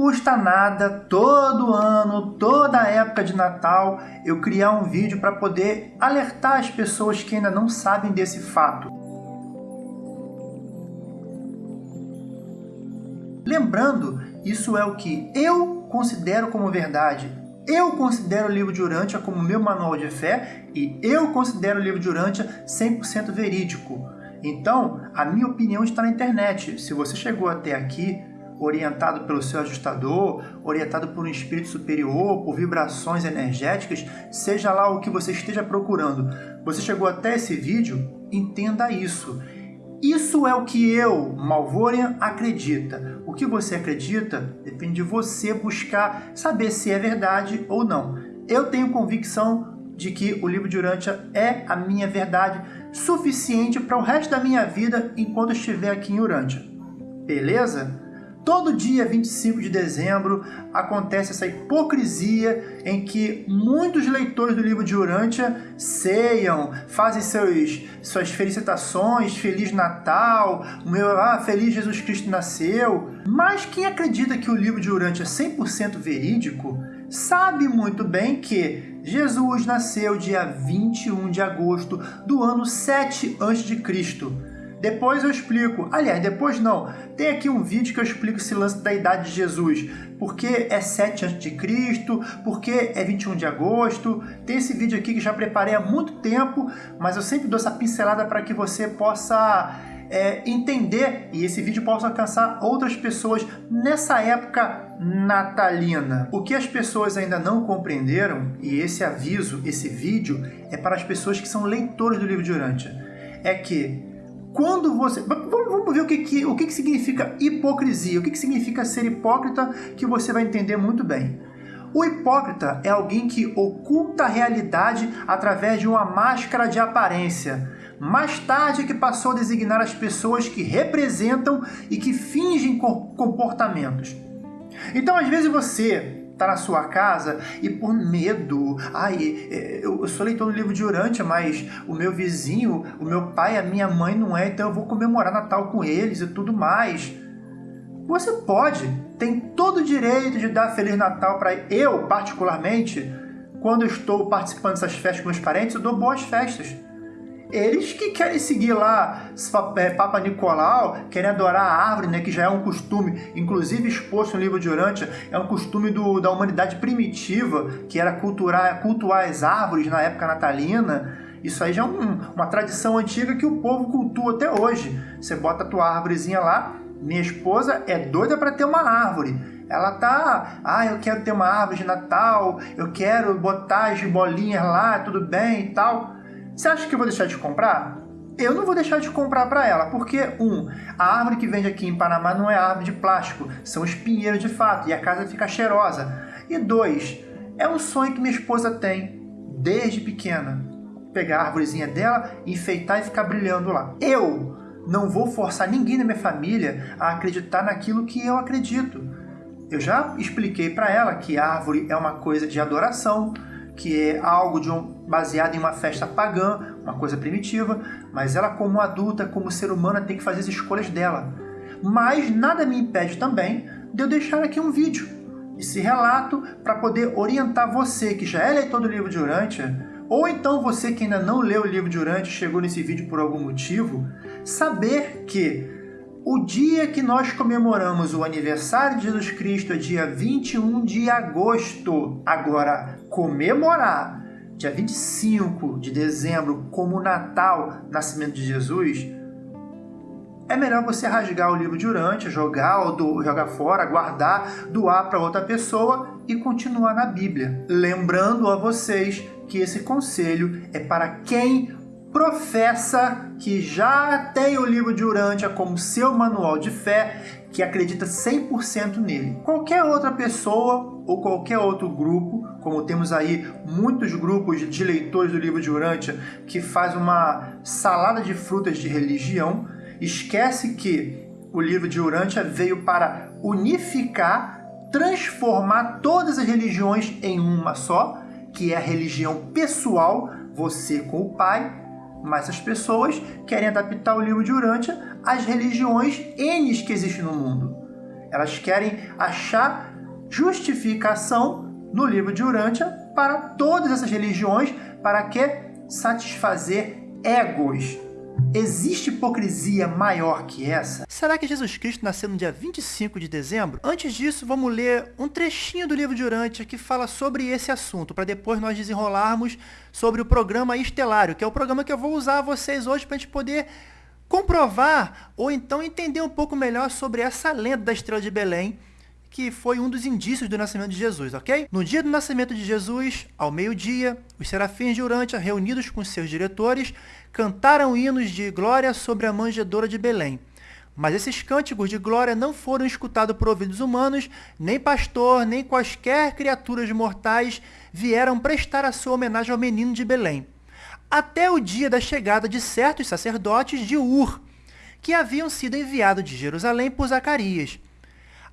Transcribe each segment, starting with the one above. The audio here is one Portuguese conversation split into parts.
custa nada todo ano, toda época de Natal, eu criar um vídeo para poder alertar as pessoas que ainda não sabem desse fato. Lembrando, isso é o que eu considero como verdade. Eu considero o livro de Urântia como meu manual de fé e eu considero o livro de Urântia 100% verídico. Então, a minha opinião está na internet. Se você chegou até aqui orientado pelo seu ajustador, orientado por um espírito superior, por vibrações energéticas, seja lá o que você esteja procurando. Você chegou até esse vídeo? Entenda isso. Isso é o que eu, Malvorian, acredita. O que você acredita depende de você buscar saber se é verdade ou não. Eu tenho convicção de que o livro de Urântia é a minha verdade suficiente para o resto da minha vida enquanto estiver aqui em Urântia. Beleza? Todo dia 25 de dezembro acontece essa hipocrisia em que muitos leitores do livro de Urântia ceiam, fazem seus, suas felicitações, Feliz Natal, meu, ah, Feliz Jesus Cristo nasceu. Mas quem acredita que o livro de Urântia é 100% verídico, sabe muito bem que Jesus nasceu dia 21 de agosto do ano 7 a.C., depois eu explico. Aliás, depois não. Tem aqui um vídeo que eu explico esse lance da idade de Jesus. Por que é 7 a.C., por que é 21 de agosto. Tem esse vídeo aqui que já preparei há muito tempo, mas eu sempre dou essa pincelada para que você possa é, entender e esse vídeo possa alcançar outras pessoas nessa época natalina. O que as pessoas ainda não compreenderam, e esse aviso, esse vídeo, é para as pessoas que são leitores do livro de Urântia, é que quando você... Vamos, ver o, que, que, o que, que significa hipocrisia, o que, que significa ser hipócrita, que você vai entender muito bem. O hipócrita é alguém que oculta a realidade através de uma máscara de aparência. Mais tarde é que passou a designar as pessoas que representam e que fingem comportamentos. Então, às vezes você tá na sua casa e por medo, ai, é, eu sou leitor do livro de Urântia, mas o meu vizinho, o meu pai, a minha mãe não é, então eu vou comemorar Natal com eles e tudo mais. Você pode, tem todo o direito de dar Feliz Natal para eu, particularmente, quando eu estou participando dessas festas com meus parentes, eu dou boas festas. Eles que querem seguir lá é, Papa Nicolau, querem adorar a árvore, né, que já é um costume, inclusive exposto no livro de Urântia, é um costume do, da humanidade primitiva, que era cultuar, cultuar as árvores na época natalina. Isso aí já é um, uma tradição antiga que o povo cultua até hoje. Você bota a tua árvorezinha lá, minha esposa é doida para ter uma árvore. Ela tá, ah, eu quero ter uma árvore de Natal, eu quero botar as bolinhas lá, tudo bem e tal. Você acha que eu vou deixar de comprar? Eu não vou deixar de comprar para ela, porque, um, a árvore que vende aqui em Panamá não é árvore de plástico, são espinheiros de fato, e a casa fica cheirosa. E dois, é um sonho que minha esposa tem, desde pequena. Pegar a árvorezinha dela, enfeitar e ficar brilhando lá. Eu não vou forçar ninguém da minha família a acreditar naquilo que eu acredito. Eu já expliquei para ela que árvore é uma coisa de adoração, que é algo de um, baseado em uma festa pagã, uma coisa primitiva, mas ela como adulta, como ser humana, tem que fazer as escolhas dela. Mas nada me impede também de eu deixar aqui um vídeo, esse relato, para poder orientar você que já é leitor do livro de Urântia, ou então você que ainda não leu o livro de Urântia e chegou nesse vídeo por algum motivo, saber que o dia que nós comemoramos o aniversário de Jesus Cristo é dia 21 de agosto. Agora, comemorar dia 25 de dezembro como Natal, nascimento de Jesus, é melhor você rasgar o livro de Urântia, jogar ou do, jogar fora, guardar, doar para outra pessoa e continuar na Bíblia. Lembrando a vocês que esse conselho é para quem professa que já tem o livro de Urântia como seu manual de fé, que acredita 100% nele. Qualquer outra pessoa ou qualquer outro grupo, como temos aí muitos grupos de leitores do livro de Urântia que faz uma salada de frutas de religião, esquece que o livro de Urântia veio para unificar, transformar todas as religiões em uma só, que é a religião pessoal, você com o Pai, mas as pessoas querem adaptar o livro de Urântia às religiões N que existem no mundo. Elas querem achar justificação no livro de Urântia para todas essas religiões, para que satisfazer egos. Existe hipocrisia maior que essa? Será que Jesus Cristo nasceu no dia 25 de dezembro? Antes disso, vamos ler um trechinho do livro de Urântia que fala sobre esse assunto, para depois nós desenrolarmos sobre o programa Estelário, que é o programa que eu vou usar a vocês hoje para a gente poder comprovar ou então entender um pouco melhor sobre essa lenda da estrela de Belém, que foi um dos indícios do nascimento de Jesus, ok? No dia do nascimento de Jesus, ao meio-dia, os serafins de Urântia, reunidos com seus diretores, cantaram hinos de glória sobre a manjedoura de Belém. Mas esses cânticos de glória não foram escutados por ouvidos humanos, nem pastor, nem quaisquer criaturas mortais vieram prestar a sua homenagem ao menino de Belém. Até o dia da chegada de certos sacerdotes de Ur, que haviam sido enviados de Jerusalém por Zacarias.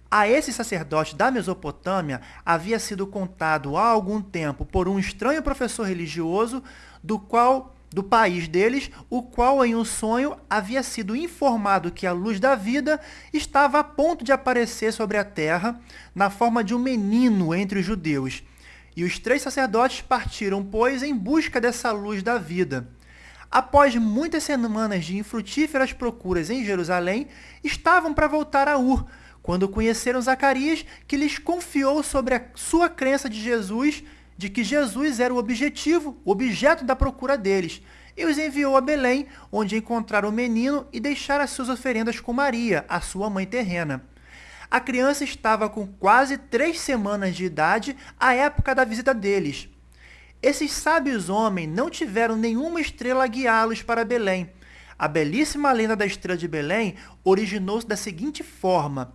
A esse sacerdote da Mesopotâmia havia sido contado há algum tempo por um estranho professor religioso do qual do país deles, o qual em um sonho havia sido informado que a luz da vida estava a ponto de aparecer sobre a terra na forma de um menino entre os judeus. E os três sacerdotes partiram, pois, em busca dessa luz da vida. Após muitas semanas de infrutíferas procuras em Jerusalém, estavam para voltar a Ur, quando conheceram Zacarias, que lhes confiou sobre a sua crença de Jesus de que Jesus era o objetivo, o objeto da procura deles, e os enviou a Belém, onde encontraram o menino e deixaram as suas oferendas com Maria, a sua mãe terrena. A criança estava com quase três semanas de idade à época da visita deles. Esses sábios homens não tiveram nenhuma estrela a guiá-los para Belém. A belíssima lenda da estrela de Belém originou-se da seguinte forma.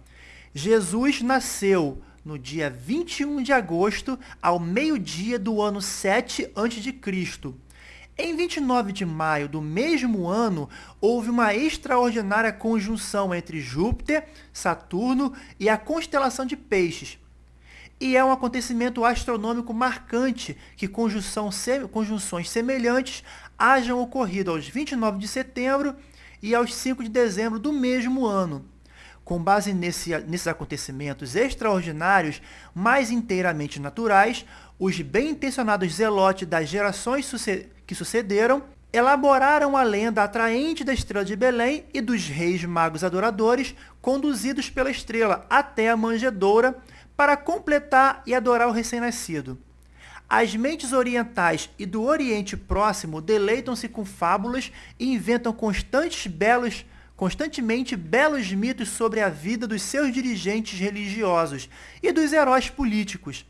Jesus nasceu no dia 21 de agosto, ao meio-dia do ano 7 a.C. Em 29 de maio do mesmo ano, houve uma extraordinária conjunção entre Júpiter, Saturno e a constelação de Peixes. E é um acontecimento astronômico marcante que conjunções semelhantes hajam ocorrido aos 29 de setembro e aos 5 de dezembro do mesmo ano com base nesse, nesses acontecimentos extraordinários, mais inteiramente naturais, os bem-intencionados zelotes das gerações que sucederam elaboraram a lenda atraente da estrela de Belém e dos reis magos adoradores, conduzidos pela estrela até a manjedoura, para completar e adorar o recém-nascido. As mentes orientais e do Oriente Próximo deleitam-se com fábulas e inventam constantes belos constantemente belos mitos sobre a vida dos seus dirigentes religiosos e dos heróis políticos.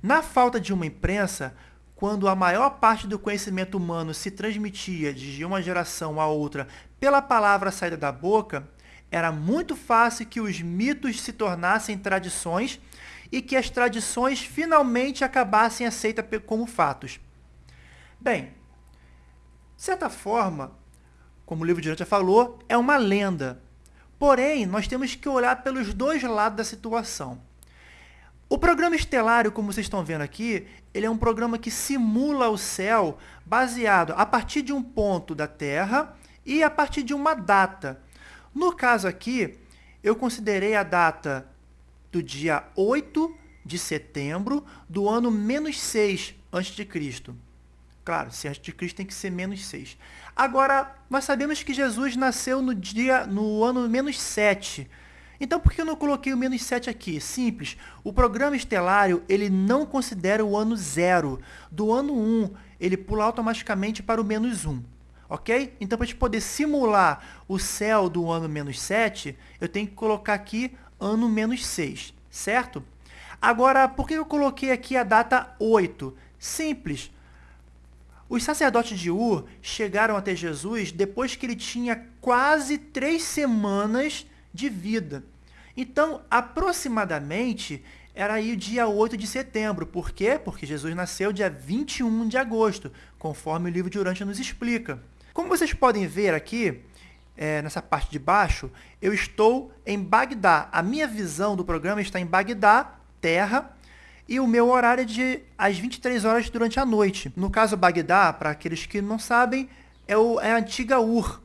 Na falta de uma imprensa, quando a maior parte do conhecimento humano se transmitia de uma geração a outra pela palavra saída da boca, era muito fácil que os mitos se tornassem tradições e que as tradições finalmente acabassem aceitas como fatos. Bem, de certa forma, como o livro de Dante falou, é uma lenda. Porém, nós temos que olhar pelos dois lados da situação. O programa estelário, como vocês estão vendo aqui, ele é um programa que simula o céu baseado a partir de um ponto da Terra e a partir de uma data. No caso aqui, eu considerei a data do dia 8 de setembro do ano menos 6 a.C. Claro, se antes de Cristo tem que ser menos 6. Agora, nós sabemos que Jesus nasceu no dia no ano menos 7. Então, por que eu não coloquei o menos 7 aqui? Simples. O programa estelário, ele não considera o ano 0. Do ano 1, ele pula automaticamente para o menos 1. Ok? Então, para a gente poder simular o céu do ano menos 7, eu tenho que colocar aqui ano menos 6. Certo? Agora, por que eu coloquei aqui a data 8? Simples os sacerdotes de Ur chegaram até Jesus depois que ele tinha quase três semanas de vida. Então, aproximadamente, era aí o dia 8 de setembro. Por quê? Porque Jesus nasceu dia 21 de agosto, conforme o livro de Urântia nos explica. Como vocês podem ver aqui, é, nessa parte de baixo, eu estou em Bagdá. A minha visão do programa está em Bagdá, terra, e o meu horário é de às 23 horas durante a noite. No caso Bagdá, para aqueles que não sabem, é, o, é a antiga Ur,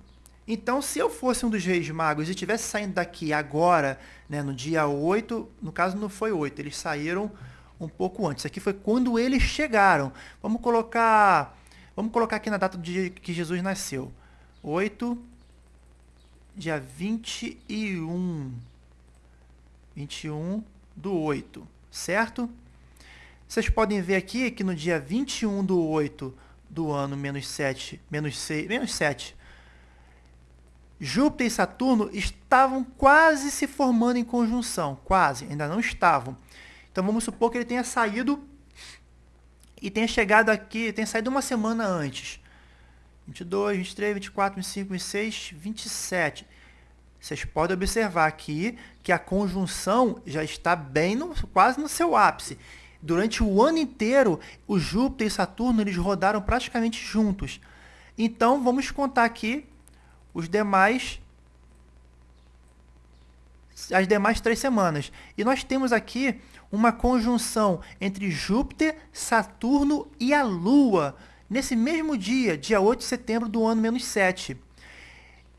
Então, se eu fosse um dos reis magos e estivesse saindo daqui agora, né, no dia 8, no caso não foi 8, eles saíram um pouco antes. Aqui foi quando eles chegaram. Vamos colocar, vamos colocar aqui na data do dia que Jesus nasceu. 8 dia 21 21 do 8, certo? Vocês podem ver aqui que no dia 21 do 8 do ano menos 7, menos 6, menos 7, Júpiter e Saturno estavam quase se formando em conjunção, quase, ainda não estavam. Então vamos supor que ele tenha saído e tenha chegado aqui, tenha saído uma semana antes. 22, 23, 24, 25, 26, 27. Vocês podem observar aqui que a conjunção já está bem no, quase no seu ápice. Durante o ano inteiro, o Júpiter e Saturno eles rodaram praticamente juntos. Então, vamos contar aqui os demais as demais três semanas. E nós temos aqui uma conjunção entre Júpiter, Saturno e a Lua, nesse mesmo dia, dia 8 de setembro do ano menos 7.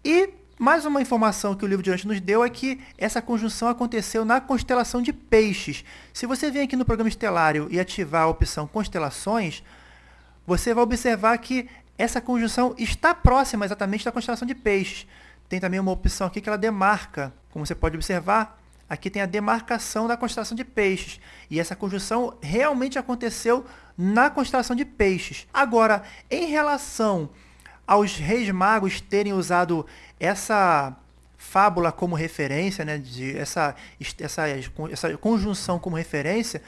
E mais uma informação que o livro de hoje nos deu é que essa conjunção aconteceu na constelação de Peixes. Se você vem aqui no programa estelário e ativar a opção Constelações, você vai observar que essa conjunção está próxima exatamente da constelação de Peixes. Tem também uma opção aqui que ela demarca. Como você pode observar, aqui tem a demarcação da constelação de Peixes. E essa conjunção realmente aconteceu na constelação de Peixes. Agora, em relação aos reis magos terem usado essa fábula como referência, né, de essa, essa, essa conjunção como referência,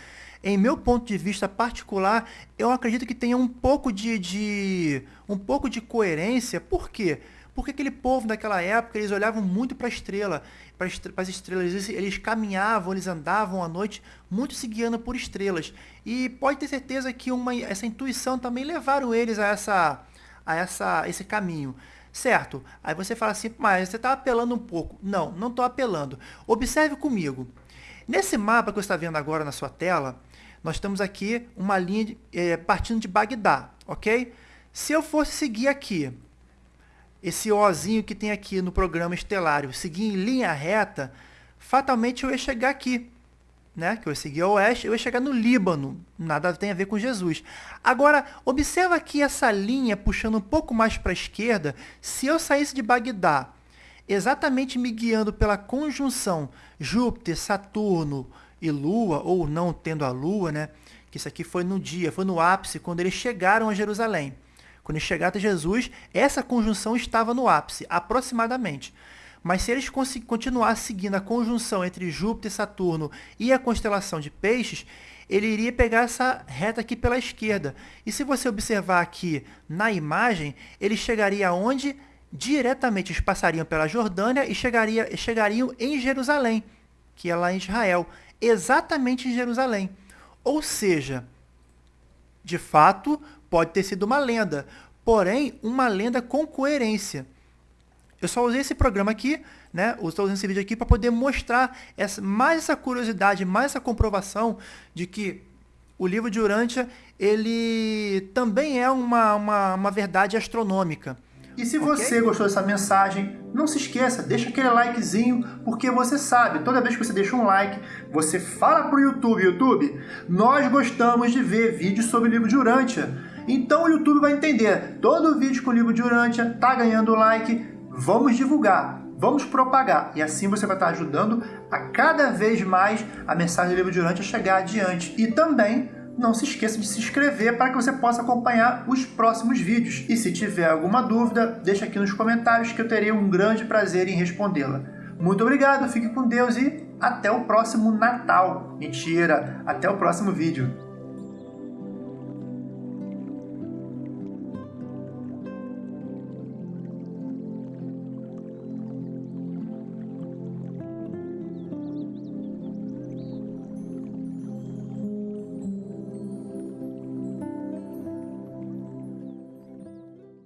em meu ponto de vista particular, eu acredito que tenha um pouco de, de um pouco de coerência. Por quê? Porque aquele povo daquela época, eles olhavam muito para a estrela, para as estrelas, eles, eles, caminhavam, eles andavam à noite, muito se guiando por estrelas. E pode ter certeza que uma, essa intuição também levaram eles a essa a essa, esse caminho. Certo? Aí você fala assim, mas você está apelando um pouco. Não, não estou apelando. Observe comigo. Nesse mapa que você está vendo agora na sua tela, nós temos aqui uma linha de, é, partindo de Bagdá, ok? Se eu fosse seguir aqui, esse Ozinho que tem aqui no programa estelário, seguir em linha reta, fatalmente eu ia chegar aqui né, que eu ia seguir ao oeste, eu ia chegar no Líbano. Nada tem a ver com Jesus. Agora, observa aqui essa linha puxando um pouco mais para a esquerda. Se eu saísse de Bagdá, exatamente me guiando pela conjunção Júpiter, Saturno e Lua, ou não tendo a Lua, né? Que isso aqui foi no dia, foi no ápice, quando eles chegaram a Jerusalém. Quando eles chegaram a Jesus, essa conjunção estava no ápice, aproximadamente. Mas se eles continuar seguindo a conjunção entre Júpiter Saturno e a constelação de Peixes, ele iria pegar essa reta aqui pela esquerda. E se você observar aqui na imagem, ele chegaria aonde? Diretamente, eles passariam pela Jordânia e chegaria, chegariam em Jerusalém, que é lá em Israel. Exatamente em Jerusalém. Ou seja, de fato, pode ter sido uma lenda, porém, uma lenda com coerência. Eu só usei esse programa aqui, né? Estou usando esse vídeo aqui para poder mostrar essa, mais essa curiosidade, mais essa comprovação de que o livro de Urântia, ele também é uma, uma, uma verdade astronômica. E se okay? você gostou dessa mensagem, não se esqueça, deixa aquele likezinho, porque você sabe, toda vez que você deixa um like, você fala pro YouTube, YouTube, nós gostamos de ver vídeos sobre o livro de Urântia. Então o YouTube vai entender, todo vídeo com o livro de Urântia tá ganhando like, Vamos divulgar, vamos propagar. E assim você vai estar ajudando a cada vez mais a mensagem do livro de Urântia a chegar adiante. E também não se esqueça de se inscrever para que você possa acompanhar os próximos vídeos. E se tiver alguma dúvida, deixa aqui nos comentários que eu terei um grande prazer em respondê-la. Muito obrigado, fique com Deus e até o próximo Natal. Mentira, até o próximo vídeo.